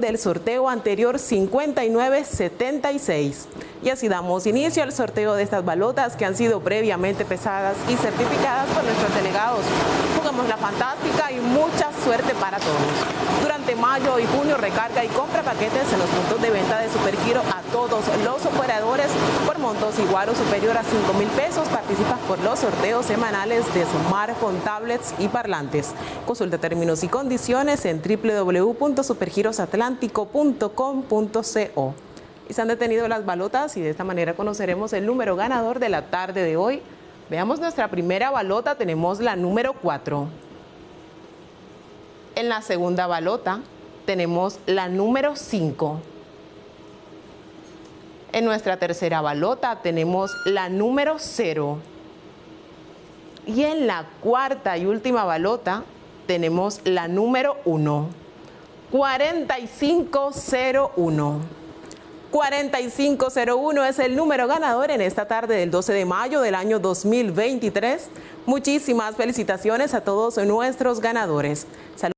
del sorteo anterior 5976. Y así damos inicio al sorteo de estas balotas que han sido previamente pesadas y certificadas por nuestros delegados. Jugamos la fantástica y mucha suerte para todos. Durante mayo y junio recarga y compra paquetes en los puntos de venta de Supergiro a todos los operadores por montos igual o superior a 5 mil pesos. Participas por los sorteos semanales de Sumar con tablets y parlantes. Consulta términos y condiciones en www.supergirosatlánticos y se han detenido las balotas y de esta manera conoceremos el número ganador de la tarde de hoy. Veamos nuestra primera balota, tenemos la número 4. En la segunda balota tenemos la número 5. En nuestra tercera balota tenemos la número 0. Y en la cuarta y última balota tenemos la número 1. 4501. 4501 es el número ganador en esta tarde del 12 de mayo del año 2023. Muchísimas felicitaciones a todos nuestros ganadores.